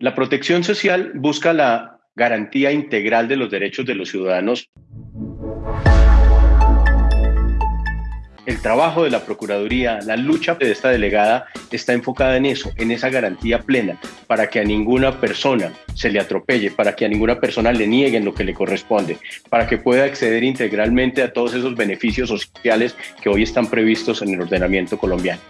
La protección social busca la garantía integral de los derechos de los ciudadanos. El trabajo de la Procuraduría, la lucha de esta delegada está enfocada en eso, en esa garantía plena, para que a ninguna persona se le atropelle, para que a ninguna persona le nieguen lo que le corresponde, para que pueda acceder integralmente a todos esos beneficios sociales que hoy están previstos en el ordenamiento colombiano.